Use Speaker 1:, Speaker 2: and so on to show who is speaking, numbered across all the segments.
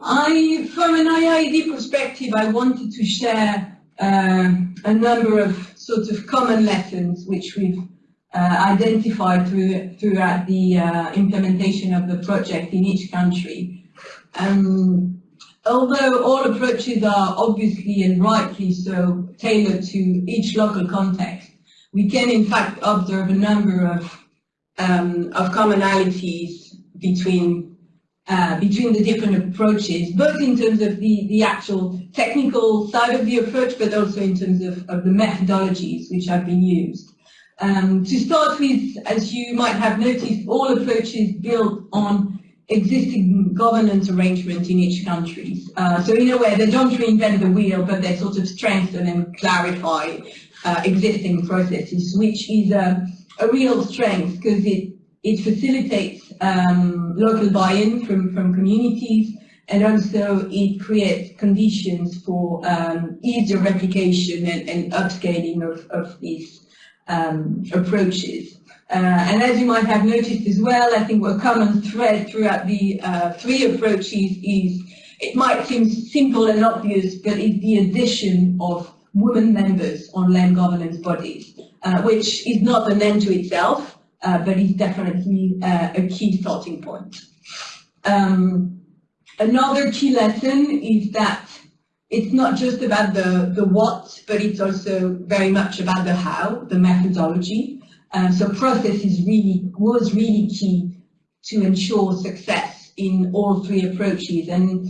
Speaker 1: I, from an IIED perspective, I wanted to share uh, a number of sort of common lessons which we've uh, identified through, throughout the uh, implementation of the project in each country. Um, although all approaches are obviously and rightly so tailored to each local context, we can in fact observe a number of, um, of commonalities between uh, between the different approaches, both in terms of the, the actual technical side of the approach, but also in terms of, of the methodologies which have been used. Um, to start with, as you might have noticed, all approaches built on existing governance arrangements in each country. Uh, so in a way, they don't reinvent the wheel, but they sort of strengthen and clarify uh, existing processes, which is a, a real strength because it, it facilitates um, local buy-in from, from communities and also it creates conditions for um, easier replication and, and upscaling of, of these um, approaches. Uh, and as you might have noticed as well, I think a common thread throughout the uh, three approaches is, it might seem simple and obvious, but it's the addition of women members on land governance bodies, uh, which is not an end to itself, but it's definitely uh, a key starting point. Um, another key lesson is that it's not just about the, the what, but it's also very much about the how, the methodology. Um, so process is really, was really key to ensure success in all three approaches. And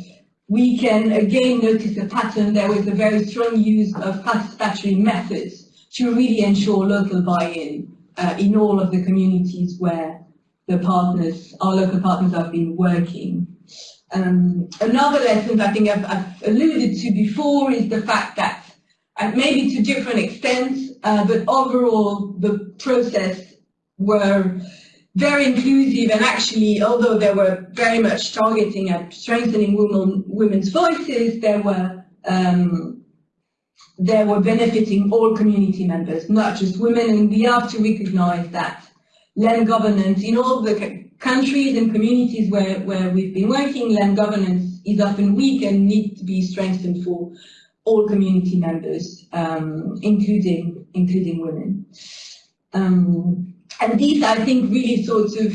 Speaker 1: we can again notice a pattern. There was a very strong use of participatory methods to really ensure local buy-in uh, in all of the communities where the partners, our local partners have been working. Um, another lesson I think I've, I've, alluded to before is the fact that, uh, maybe to different extents, uh, but overall the process were very inclusive and actually, although they were very much targeting at strengthening women, women's voices, there were um, they were benefiting all community members, not just women, and we have to recognize that land governance in all the countries and communities where, where we've been working, land governance is often weak and needs to be strengthened for all community members, um, including including women. Um, and these, I think, really sort of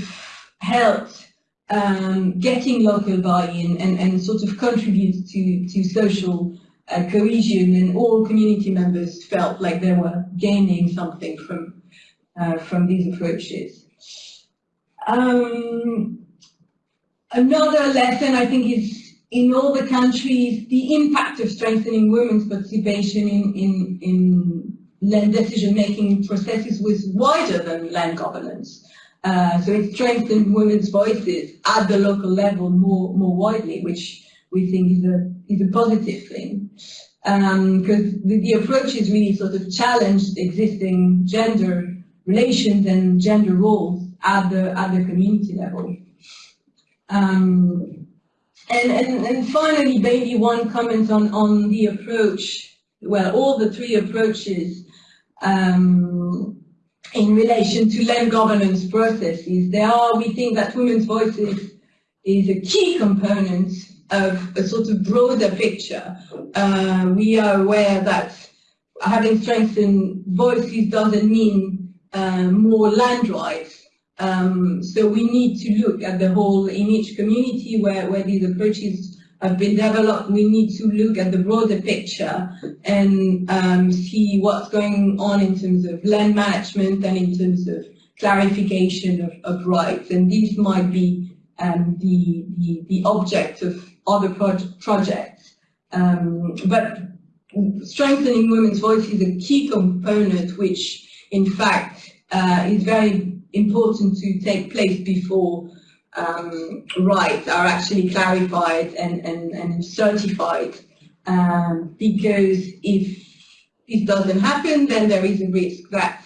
Speaker 1: helped um, getting local buy-in and, and sort of contribute to, to social uh, cohesion and all community members felt like they were gaining something from, uh, from these approaches. Um, another lesson I think is in all the countries, the impact of strengthening women's participation in, in, in land decision-making processes was wider than land governance. Uh, so it strengthened women's voices at the local level more, more widely, which we think is a, is a positive thing. Because um, the, the approach is really sort of challenged existing gender relations and gender roles at the, at the community level. Um, and, and, and finally, maybe one comment on, on the approach, well, all the three approaches um, in relation to land governance processes. There are, we think that women's voices is a key component of a sort of broader picture. Uh, we are aware that having strengthened voices doesn't mean uh, more land rights. Um, so we need to look at the whole in each community where, where these approaches have been developed. We need to look at the broader picture and um, see what's going on in terms of land management and in terms of clarification of, of rights. And these might be um, the, the, the object of other projects. Um, but strengthening women's voice is a key component which in fact uh, is very important to take place before um, rights are actually clarified and, and, and certified. Um, because if this doesn't happen, then there is a risk that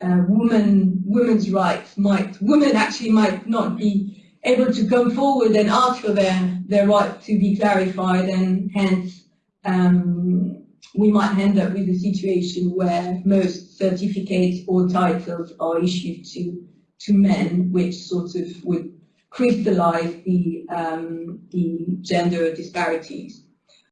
Speaker 1: uh, women, women's rights might, women actually might not be able to come forward and ask for their, their right to be clarified and hence um, we might end up with a situation where most certificates or titles are issued to to men, which sort of would crystallize the, um, the gender disparities.